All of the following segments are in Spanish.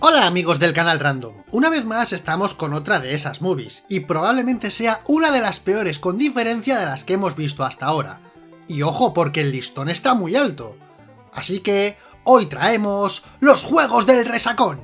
Hola amigos del canal Random, una vez más estamos con otra de esas movies, y probablemente sea una de las peores con diferencia de las que hemos visto hasta ahora. Y ojo, porque el listón está muy alto. Así que, hoy traemos los Juegos del Resacón.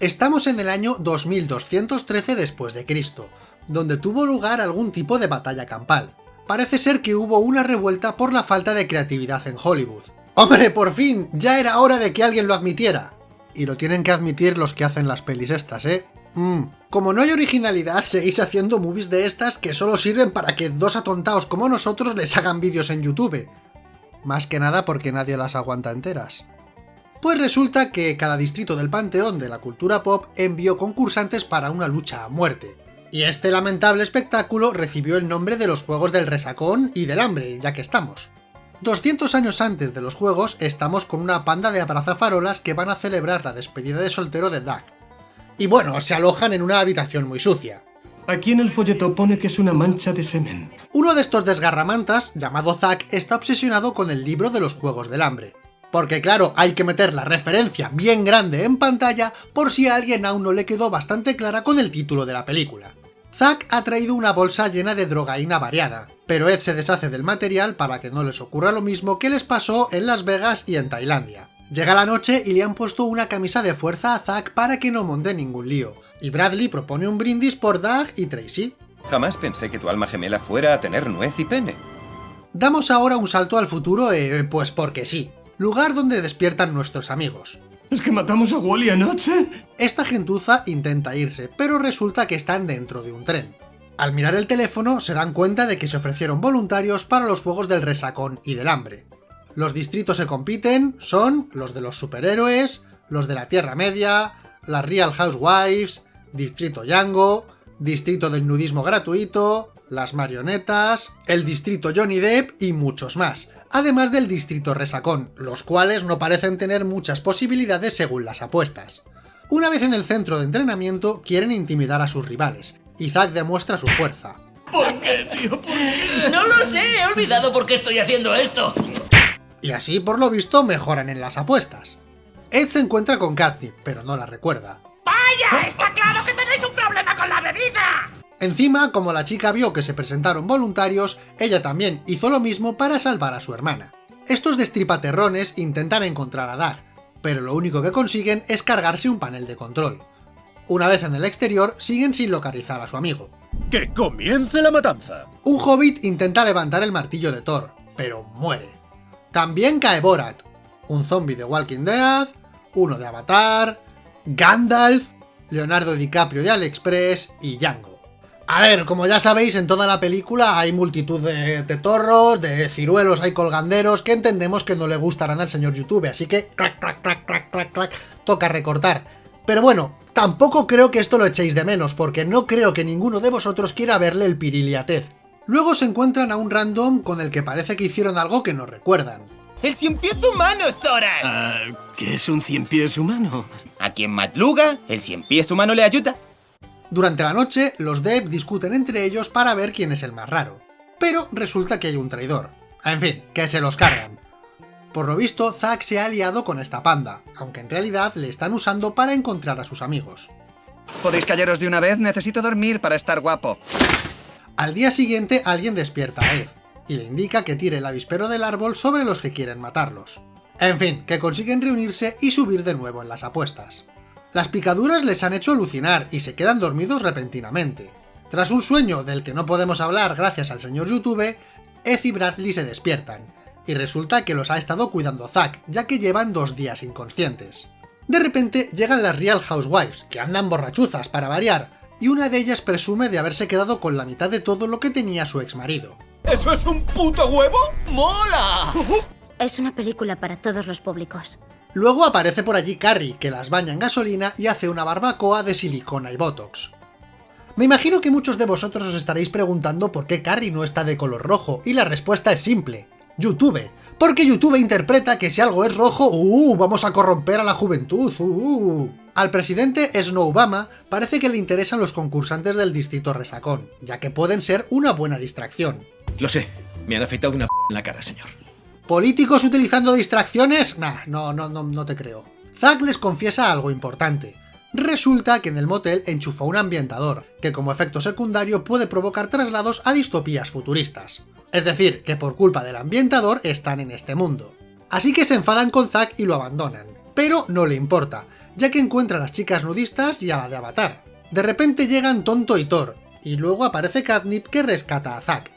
Estamos en el año 2213 después de Cristo, donde tuvo lugar algún tipo de batalla campal. Parece ser que hubo una revuelta por la falta de creatividad en Hollywood. ¡Hombre, por fin! Ya era hora de que alguien lo admitiera y lo tienen que admitir los que hacen las pelis estas, ¿eh? Mm. Como no hay originalidad, seguís haciendo movies de estas que solo sirven para que dos atontados como nosotros les hagan vídeos en YouTube. Más que nada porque nadie las aguanta enteras. Pues resulta que cada distrito del panteón de la cultura pop envió concursantes para una lucha a muerte. Y este lamentable espectáculo recibió el nombre de los Juegos del Resacón y del Hambre, ya que estamos. 200 años antes de los juegos, estamos con una panda de abrazafarolas que van a celebrar la despedida de soltero de Doug. Y bueno, se alojan en una habitación muy sucia. Aquí en el folleto pone que es una mancha de semen. Uno de estos desgarramantas, llamado Zack, está obsesionado con el libro de los Juegos del Hambre. Porque claro, hay que meter la referencia bien grande en pantalla por si a alguien aún no le quedó bastante clara con el título de la película. Zack ha traído una bolsa llena de drogaína variada, pero Ed se deshace del material para que no les ocurra lo mismo que les pasó en Las Vegas y en Tailandia. Llega la noche y le han puesto una camisa de fuerza a Zack para que no monte ningún lío, y Bradley propone un brindis por Doug y Tracy. Jamás pensé que tu alma gemela fuera a tener nuez y pene. Damos ahora un salto al futuro, eh, pues porque sí, lugar donde despiertan nuestros amigos. ¿Es que matamos a Wally anoche? Esta gentuza intenta irse, pero resulta que están dentro de un tren. Al mirar el teléfono se dan cuenta de que se ofrecieron voluntarios para los juegos del resacón y del hambre. Los distritos que compiten son los de los superhéroes, los de la Tierra Media, las Real Housewives, Distrito Yango, Distrito del Nudismo Gratuito, las Marionetas, el Distrito Johnny Depp y muchos más, además del Distrito Resacón, los cuales no parecen tener muchas posibilidades según las apuestas. Una vez en el centro de entrenamiento, quieren intimidar a sus rivales, y Zack demuestra su fuerza. ¿Por qué, tío? ¿Por qué? No lo sé, he olvidado por qué estoy haciendo esto. Y así, por lo visto, mejoran en las apuestas. Ed se encuentra con Kathy, pero no la recuerda. ¡Vaya! ¡Está claro que tenéis un problema con la bebida! Encima, como la chica vio que se presentaron voluntarios, ella también hizo lo mismo para salvar a su hermana. Estos destripaterrones intentan encontrar a Doug, pero lo único que consiguen es cargarse un panel de control. Una vez en el exterior, siguen sin localizar a su amigo. ¡Que comience la matanza! Un hobbit intenta levantar el martillo de Thor, pero muere. También cae Borat, un zombie de Walking Dead, uno de Avatar, Gandalf, Leonardo DiCaprio de AliExpress y Django. A ver, como ya sabéis, en toda la película hay multitud de, de, torros, de ciruelos, hay colganderos, que entendemos que no le gustarán al señor YouTube, así que clac, clac, clac, clac, clac, clac, toca recortar. Pero bueno, tampoco creo que esto lo echéis de menos, porque no creo que ninguno de vosotros quiera verle el pirili a Ted. Luego se encuentran a un random con el que parece que hicieron algo que no recuerdan. ¡El cien pies humano, Sora! Ah, ¿Qué es un cien pies humano? A quien Matluga, el cien pies humano le ayuda. Durante la noche, los Dev discuten entre ellos para ver quién es el más raro. Pero resulta que hay un traidor. En fin, que se los cargan. Por lo visto, Zack se ha aliado con esta panda, aunque en realidad le están usando para encontrar a sus amigos. ¿Podéis callaros de una vez? Necesito dormir para estar guapo. Al día siguiente, alguien despierta a Ed, y le indica que tire el avispero del árbol sobre los que quieren matarlos. En fin, que consiguen reunirse y subir de nuevo en las apuestas. Las picaduras les han hecho alucinar y se quedan dormidos repentinamente. Tras un sueño del que no podemos hablar gracias al señor YouTube, Ed y Bradley se despiertan, y resulta que los ha estado cuidando Zack, ya que llevan dos días inconscientes. De repente llegan las Real Housewives, que andan borrachuzas para variar, y una de ellas presume de haberse quedado con la mitad de todo lo que tenía su exmarido. ¿Eso es un puto huevo? ¡Mola! Es una película para todos los públicos. Luego aparece por allí Carrie, que las baña en gasolina y hace una barbacoa de silicona y botox. Me imagino que muchos de vosotros os estaréis preguntando por qué Carrie no está de color rojo, y la respuesta es simple. YouTube. Porque YouTube interpreta que si algo es rojo, ¡uh! Vamos a corromper a la juventud, ¡uh! Al presidente Snow Obama parece que le interesan los concursantes del distrito resacón, ya que pueden ser una buena distracción. Lo sé, me han afeitado una p en la cara, señor. ¿Políticos utilizando distracciones? Nah, no, no, no, no te creo. Zack les confiesa algo importante. Resulta que en el motel enchufa un ambientador, que como efecto secundario puede provocar traslados a distopías futuristas. Es decir, que por culpa del ambientador están en este mundo. Así que se enfadan con Zack y lo abandonan. Pero no le importa, ya que encuentra a las chicas nudistas y a la de Avatar. De repente llegan Tonto y Thor, y luego aparece Catnip que rescata a Zack.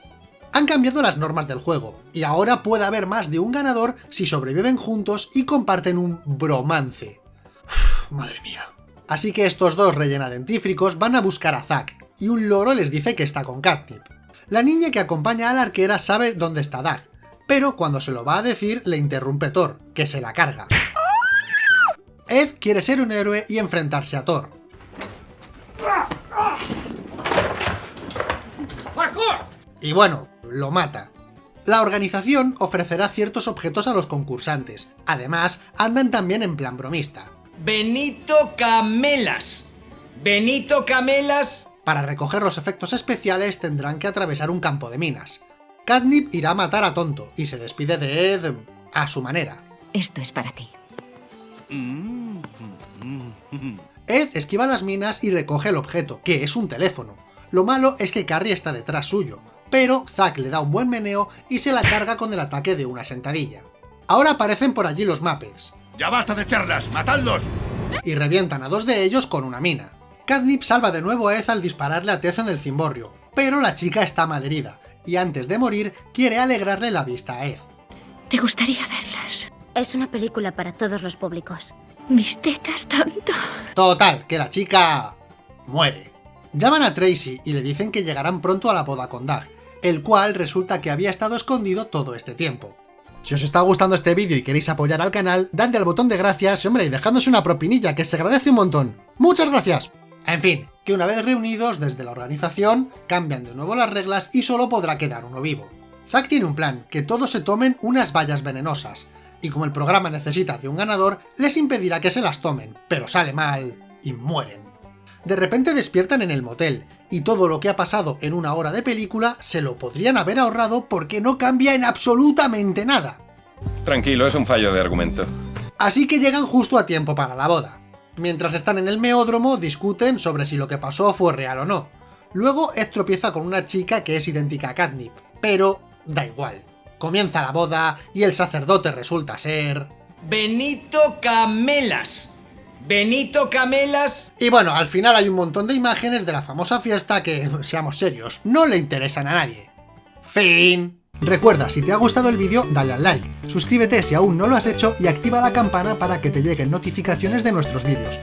Han cambiado las normas del juego, y ahora puede haber más de un ganador si sobreviven juntos y comparten un bromance. Uf, madre mía. Así que estos dos rellenadentífricos van a buscar a Zack, y un loro les dice que está con Catnip. La niña que acompaña a la arquera sabe dónde está Zack, pero cuando se lo va a decir le interrumpe Thor, que se la carga. Ed quiere ser un héroe y enfrentarse a Thor. Y bueno, lo mata. La organización ofrecerá ciertos objetos a los concursantes. Además, andan también en plan bromista. Benito Camelas. Benito Camelas. Para recoger los efectos especiales tendrán que atravesar un campo de minas. Catnip irá a matar a Tonto y se despide de Ed a su manera. Esto es para ti. Ed esquiva las minas y recoge el objeto, que es un teléfono. Lo malo es que Carrie está detrás suyo, pero Zack le da un buen meneo y se la carga con el ataque de una sentadilla. Ahora aparecen por allí los Muppets. ¡Ya basta de charlas! ¡Matadlos! Y revientan a dos de ellos con una mina. Catnip salva de nuevo a Ed al dispararle a Tez en el cimborrio, pero la chica está malherida, y antes de morir quiere alegrarle la vista a Ed. ¿Te gustaría verlas? Es una película para todos los públicos. Mis tetas tanto. Total, que la chica... muere. Llaman a Tracy y le dicen que llegarán pronto a la boda con Doug, el cual resulta que había estado escondido todo este tiempo. Si os está gustando este vídeo y queréis apoyar al canal, dadle al botón de gracias, hombre, y dejadnos una propinilla, que se agradece un montón. ¡Muchas gracias! En fin, que una vez reunidos desde la organización, cambian de nuevo las reglas y solo podrá quedar uno vivo. Zack tiene un plan, que todos se tomen unas vallas venenosas, y como el programa necesita de un ganador, les impedirá que se las tomen, pero sale mal y mueren. De repente despiertan en el motel, y todo lo que ha pasado en una hora de película se lo podrían haber ahorrado porque no cambia en absolutamente nada. Tranquilo, es un fallo de argumento. Así que llegan justo a tiempo para la boda. Mientras están en el meódromo, discuten sobre si lo que pasó fue real o no. Luego Ed tropieza con una chica que es idéntica a Catnip, pero da igual. Comienza la boda y el sacerdote resulta ser... Benito Camelas. Benito Camelas. Y bueno, al final hay un montón de imágenes de la famosa fiesta que, seamos serios, no le interesan a nadie. Fin. Recuerda, si te ha gustado el vídeo, dale al like, suscríbete si aún no lo has hecho y activa la campana para que te lleguen notificaciones de nuestros vídeos.